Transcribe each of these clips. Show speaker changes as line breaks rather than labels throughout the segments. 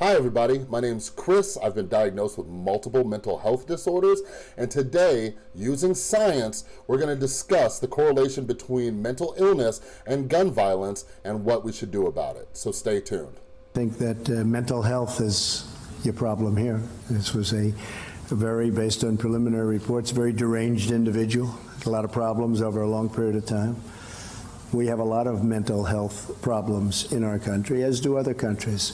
Hi everybody, my name's Chris. I've been diagnosed with multiple mental health disorders and today, using science, we're gonna discuss the correlation between mental illness and gun violence and what we should do about it. So stay tuned.
I think that uh, mental health is your problem here. This was a, a very, based on preliminary reports, very deranged individual, a lot of problems over a long period of time. We have a lot of mental health problems in our country, as do other countries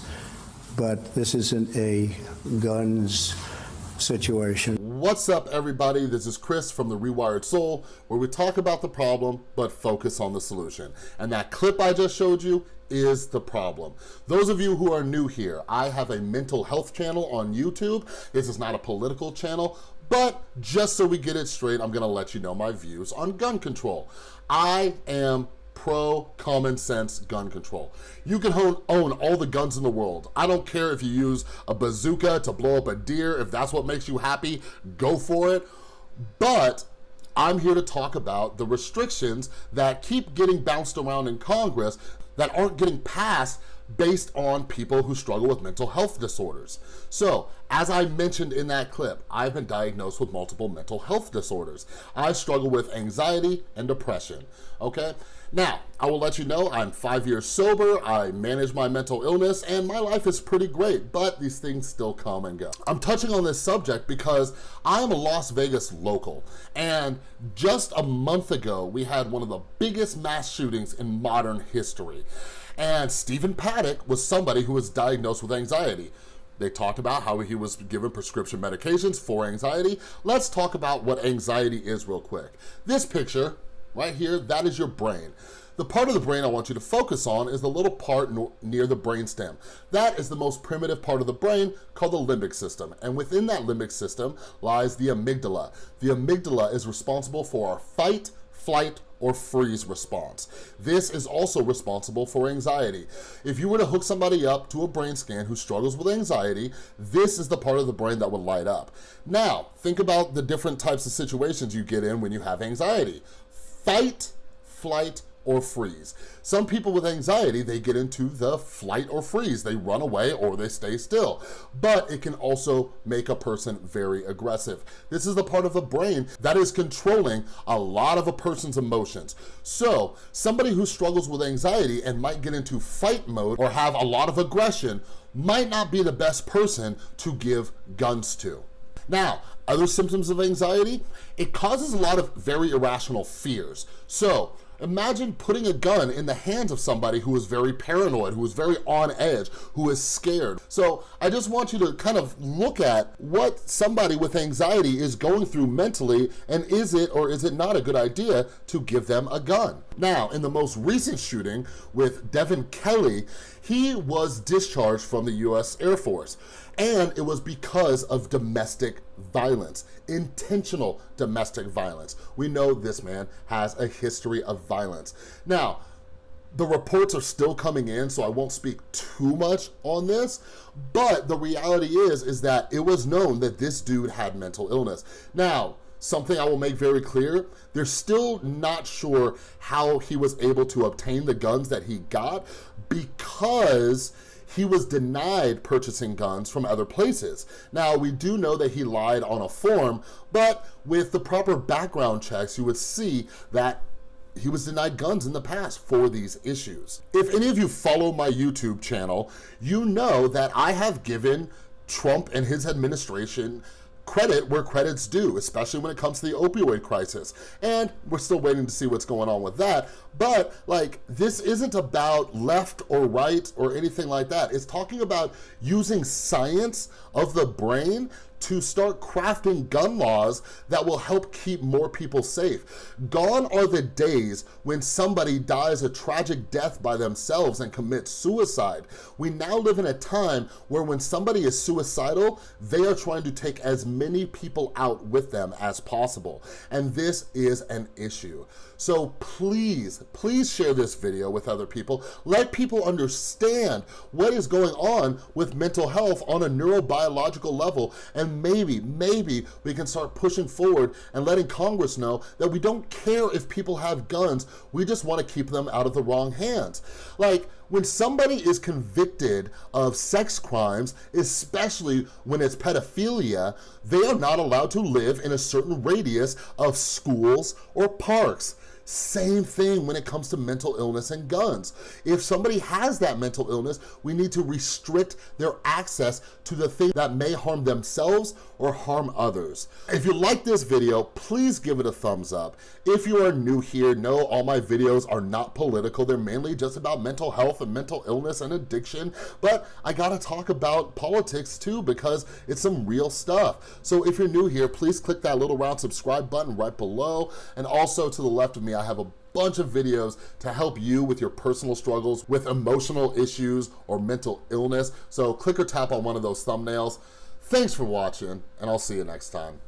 but this isn't a guns situation.
What's up everybody? This is Chris from The Rewired Soul, where we talk about the problem, but focus on the solution. And that clip I just showed you is the problem. Those of you who are new here, I have a mental health channel on YouTube. This is not a political channel, but just so we get it straight, I'm gonna let you know my views on gun control. I am pro common sense gun control. You can own, own all the guns in the world. I don't care if you use a bazooka to blow up a deer. If that's what makes you happy, go for it. But I'm here to talk about the restrictions that keep getting bounced around in Congress that aren't getting passed based on people who struggle with mental health disorders. So, as I mentioned in that clip, I've been diagnosed with multiple mental health disorders. I struggle with anxiety and depression, okay? Now, I will let you know I'm five years sober, I manage my mental illness, and my life is pretty great, but these things still come and go. I'm touching on this subject because I'm a Las Vegas local, and just a month ago, we had one of the biggest mass shootings in modern history. And Stephen Paddock was somebody who was diagnosed with anxiety. They talked about how he was given prescription medications for anxiety. Let's talk about what anxiety is real quick. This picture right here, that is your brain. The part of the brain I want you to focus on is the little part near the brainstem. That is the most primitive part of the brain called the limbic system. And within that limbic system lies the amygdala. The amygdala is responsible for our fight, flight, or freeze response. This is also responsible for anxiety. If you were to hook somebody up to a brain scan who struggles with anxiety, this is the part of the brain that would light up. Now, think about the different types of situations you get in when you have anxiety. Fight, flight, or freeze. Some people with anxiety, they get into the flight or freeze. They run away or they stay still. But it can also make a person very aggressive. This is the part of the brain that is controlling a lot of a person's emotions. So somebody who struggles with anxiety and might get into fight mode or have a lot of aggression might not be the best person to give guns to. Now, other symptoms of anxiety, it causes a lot of very irrational fears. So Imagine putting a gun in the hands of somebody who is very paranoid, who is very on edge, who is scared. So I just want you to kind of look at what somebody with anxiety is going through mentally and is it or is it not a good idea to give them a gun? Now, in the most recent shooting with Devin Kelley, he was discharged from the US Air Force and it was because of domestic violence, intentional domestic violence. We know this man has a history of violence. Now, the reports are still coming in, so I won't speak too much on this, but the reality is, is that it was known that this dude had mental illness. Now, something I will make very clear, they're still not sure how he was able to obtain the guns that he got because he was denied purchasing guns from other places. Now, we do know that he lied on a form, but with the proper background checks, you would see that he was denied guns in the past for these issues. If any of you follow my YouTube channel, you know that I have given Trump and his administration credit where credit's due, especially when it comes to the opioid crisis. And we're still waiting to see what's going on with that. But like, this isn't about left or right or anything like that. It's talking about using science of the brain to start crafting gun laws that will help keep more people safe. Gone are the days when somebody dies a tragic death by themselves and commits suicide. We now live in a time where when somebody is suicidal, they are trying to take as many people out with them as possible. And this is an issue. So please, please share this video with other people. Let people understand what is going on with mental health on a neurobiological level and maybe, maybe we can start pushing forward and letting Congress know that we don't care if people have guns, we just wanna keep them out of the wrong hands. Like, when somebody is convicted of sex crimes, especially when it's pedophilia, they are not allowed to live in a certain radius of schools or parks. Same thing when it comes to mental illness and guns. If somebody has that mental illness, we need to restrict their access to the thing that may harm themselves or harm others. If you like this video, please give it a thumbs up. If you are new here, know all my videos are not political. They're mainly just about mental health and mental illness and addiction, but I gotta talk about politics too because it's some real stuff. So if you're new here, please click that little round subscribe button right below. And also to the left of I have a bunch of videos to help you with your personal struggles with emotional issues or mental illness. So click or tap on one of those thumbnails. Thanks for watching, and I'll see you next time.